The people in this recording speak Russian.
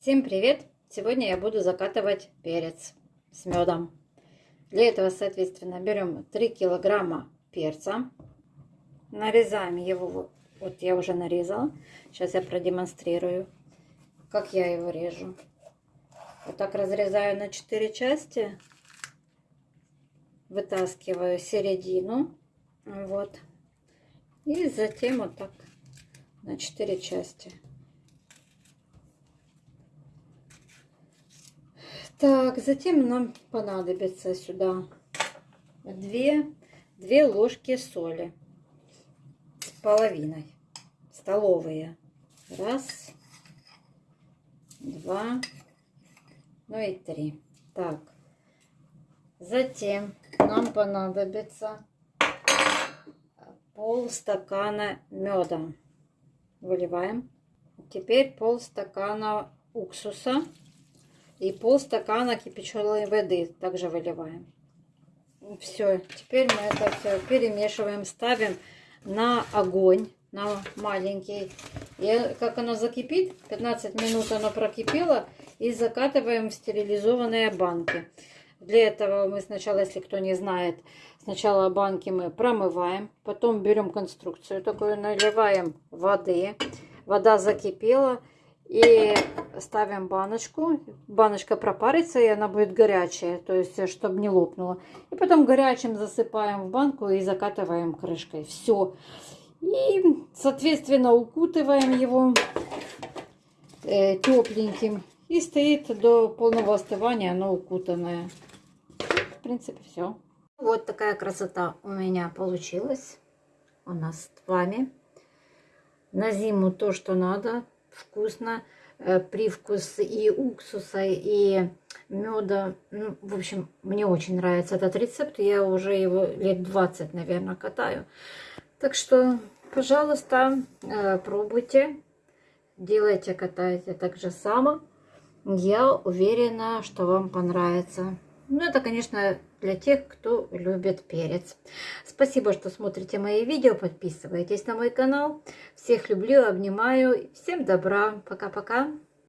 Всем привет! Сегодня я буду закатывать перец с медом. Для этого, соответственно, берем 3 килограмма перца. Нарезаем его, вот я уже нарезала. Сейчас я продемонстрирую, как я его режу. Вот так разрезаю на 4 части. Вытаскиваю середину. Вот. И затем вот так на 4 части. Так, затем нам понадобится сюда две, две ложки соли с половиной, столовые. Раз, два, ну и три. Так, затем нам понадобится пол стакана меда. Выливаем. Теперь пол стакана уксуса и полстакана кипяченой воды также выливаем. Все, теперь мы это все перемешиваем, ставим на огонь, на маленький. И как оно закипит, 15 минут оно прокипело, и закатываем в стерилизованные банки. Для этого мы сначала, если кто не знает, сначала банки мы промываем, потом берем конструкцию такую, наливаем воды, вода закипела, и ставим баночку. Баночка пропарится, и она будет горячая, то есть, чтобы не лопнула. И потом горячим засыпаем в банку и закатываем крышкой. Все. И, соответственно, укутываем его э, тепленьким. И стоит до полного остывания оно укутанное. В принципе, все. Вот такая красота у меня получилась. У нас с вами. На зиму то, что надо вкусно. Э, привкус и уксуса, и меда. Ну, в общем, мне очень нравится этот рецепт. Я уже его лет 20, наверное, катаю. Так что, пожалуйста, э, пробуйте. Делайте, катайте так же само. Я уверена, что вам понравится. Ну, это, конечно, для тех, кто любит перец. Спасибо, что смотрите мои видео. Подписывайтесь на мой канал. Всех люблю, обнимаю. Всем добра. Пока-пока.